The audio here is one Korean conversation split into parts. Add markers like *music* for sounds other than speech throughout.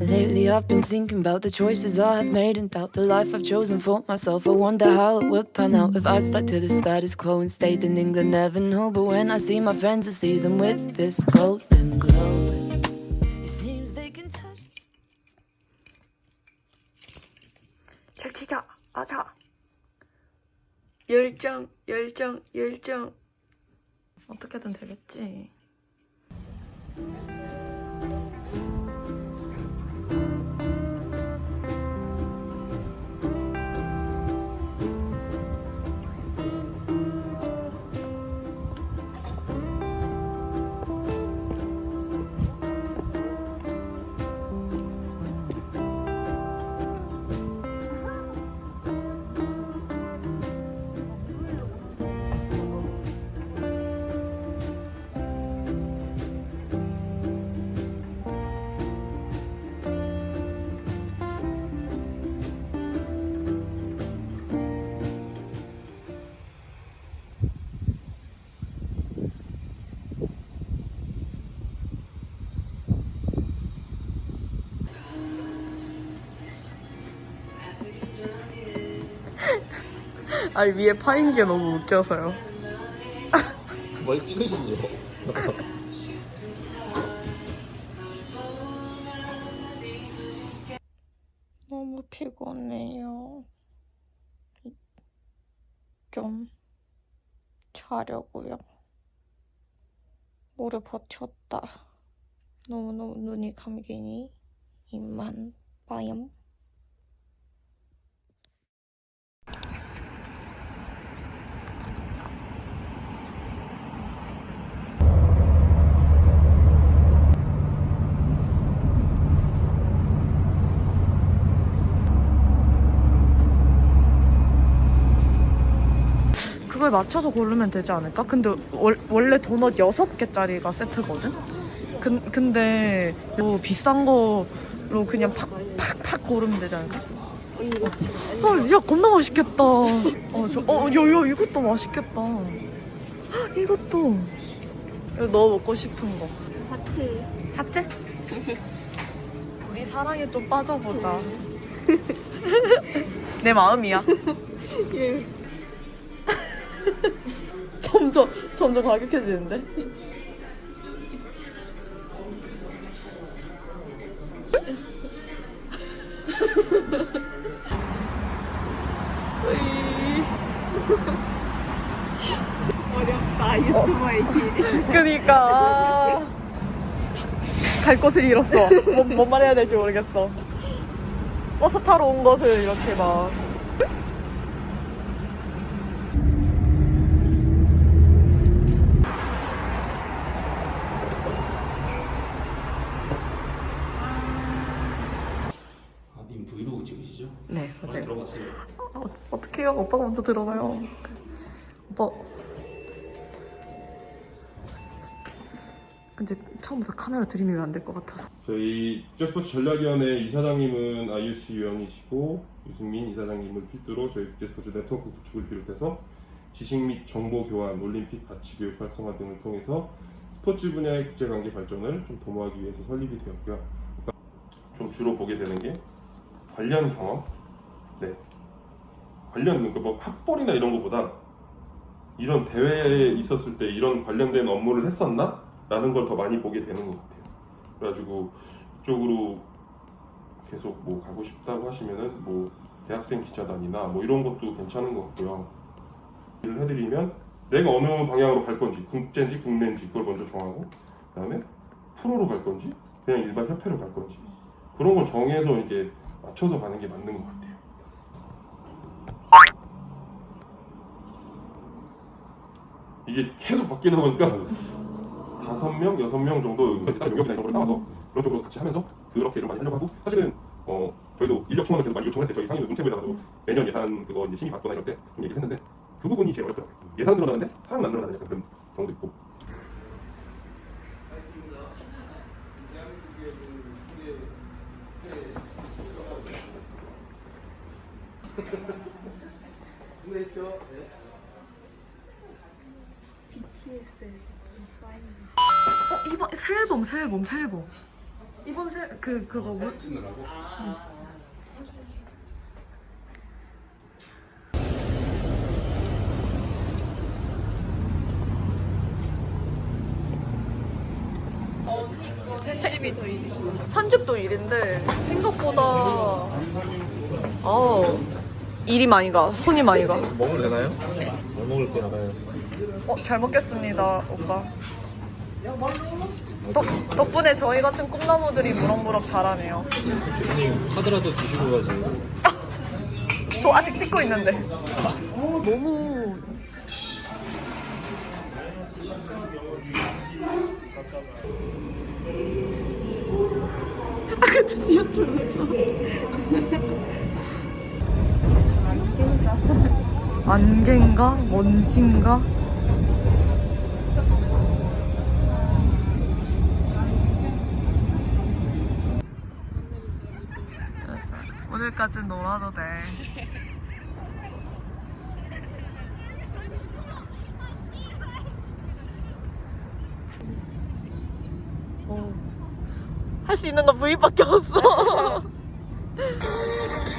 Lately, I've been thinking about the choices I have made and doubt the life I've chosen for myself. I wonder how it would pan out if I stuck to the status quo and stayed in England. Never know, but when I see my friends, I see them with this golden glow. It seems they can touch. 잘 치자. 맞아. 열정, 열정, 열정. 어떻게든 되겠지. 아니 위에 파인 게 너무 웃겨서요. 뭘 찍으시죠? *laughs* 너무 피곤해요. 좀 자려고요. 오래 버텼다. 너무너무 눈이 감기니 이만 빠염. 그걸 맞춰서 고르면 되지 않을까? 근데 월, 원래 도넛 6개짜리가 세트거든? 근, 근데 뭐 비싼 거로 그냥 팍 팍 팍 고르면 되지 않을까? 어, 야 겁나 맛있겠다. 어, 저, 어, 야, 야, 이것도 맛있겠다. 헉, 이것도. 이거 너 먹고 싶은 거. 하트. 하트? *laughs* 우리 사랑에 좀 빠져보자. *laughs* 내 마음이야. 점 *laughs* 점 점점 과격해지는데? 어렵다 유튜버의 길. 그니까 갈 곳을 잃었어. 뭐, 뭔 말해야 될지 모르겠어. 버스 타러 온 것을 이렇게 막. 아, 님 브이로그 찍으시죠? 네, 빨리 들어가세요. 어, 어떡해요? 오빠가 먼저 들어가요. 오빠. 근데 처음부터 카메라 들이미면 안 될 것 같아서. 저희 국제스포츠 전략위원회 이사장님은 IUC 위원이시고 유승민 이사장님을 필두로 저희 국제스포츠 네트워크 구축을 비롯해서 지식 및 정보 교환, 올림픽 가치 교육 활성화 등을 통해서 스포츠 분야의 국제관계 발전을 좀 도모하기 위해서 설립이 되었고요. 그러니까 좀 주로 보게 되는 게 관련 경험, 네, 관련 그러니까 뭐 학벌이나 이런 것보다 이런 대회에 있었을 때 이런 관련된 업무를 했었나? 라는 걸 더 많이 보게 되는 것 같아요. 그래가지고 이쪽으로 계속 뭐 가고 싶다고 하시면은 뭐 대학생 기자단이나 뭐 이런 것도 괜찮은 것 같고요. 일을 해드리면 내가 어느 방향으로 갈 건지 국제인지 국내인지 그걸 먼저 정하고 그 다음에 프로로 갈 건지 그냥 일반 협회로 갈 건지 그런 걸 정해서 이게 맞춰서 가는 게 맞는 것 같아요. 이게 계속 바뀌다 보니까 다섯 명, 여섯 명 정도 용역이나 이런 걸 따와서 그런 쪽으로 같이 하면서 그렇게 를 많이 하려고 하고 사실은 어 저희도 인력 충원을 계속 많이 요청을 했어요. 저희 상임위 문체부에다가도 매년 예산 그거 이제 심의 받거나 이럴 때 좀 얘기를 했는데 그 부분이 제일 어렵더라고요. 예산 늘어나는데 사람 안 늘어나는 약간 그런 경우도 있고 *laughs* PT BTS 사인 어, 이번 새 앨범 새 앨범 새 앨범 이번 새그 그거 뭐 찍느라고? 산집도 일인데 생각보다 어 일이 많이 가 손이 많이 가. 먹으면 되나요? 잘 먹을 거 알아요. 어, 잘 먹겠습니다, 오빠. 덕, 덕분에 저희 같은 꿈나무들이 무럭무럭 자라네요. 교수님 카드라도 주시고 가지. *laughs* 저 아직 찍고 있는데. 너무. 아, 근데 지하철에서. 안개인가? 먼지인가? 오늘까지 놀아도 돼. 할 수 있는 건 V밖에 없어. 어,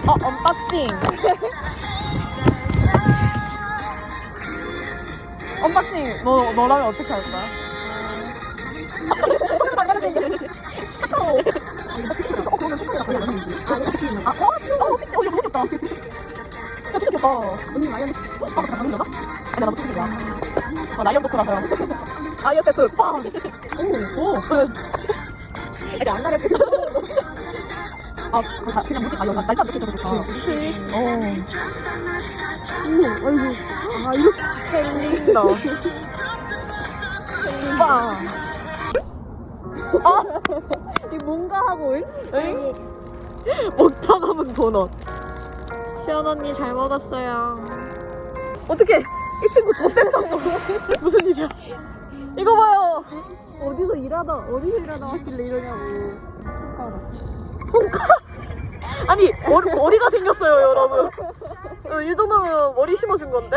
언박싱. 언박싱, 너, 너라면 어떻게 할 거야? 아이어 세트 빵! 오, 오. 아니 안 나를 아, 그거 그냥 무슨 아니 날짜 몇개 적어줬다. 어. 오, 아이고. 아 이렇게 진짜 린다. 빵. 아, 이 뭔가 하고 응? 응? 먹다 남은 도넛. 시연 언니 잘 먹었어요. 어떻게? 이 친구 돈 뗐었어. *laughs* 무슨 일이야? 이거 봐요. 어디서 일하다 어디서 일하다 왔길래 이러냐고. 손가락. 아니 머리, 머리가 생겼어요 여러분. 어, 이 정도면 머리 심어준 건데.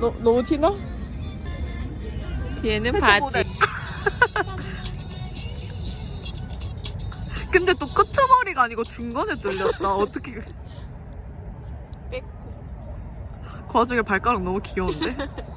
너, 너무 티나? 얘는 모델. 근데 또 끝머리가 아니고 중간에 뚫렸다. 어떻게. 그- 빼고. 그 와중에 발가락 너무 귀여운데? *laughs*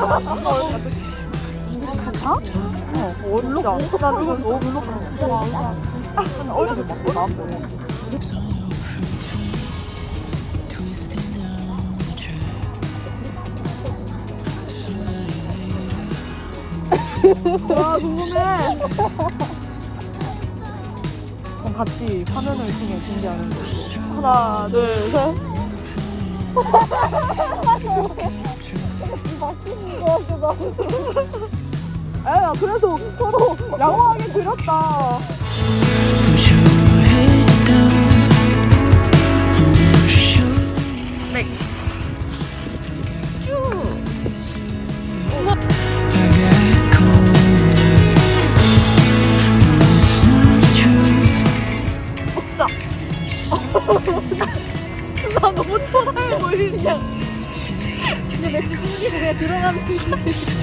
어, 어울리지 않아? 난 이거 너무 별로 어디서 맞고 나왔어. 와 궁금해. 그럼 같이 화면을 통해 준비하는 거. 하나, 둘, 셋. *laughs* 에, 그래도 서로 양호하게 드렸다. 네. *laughs* 나 너무 초라해 보이지? 맥주 들어가는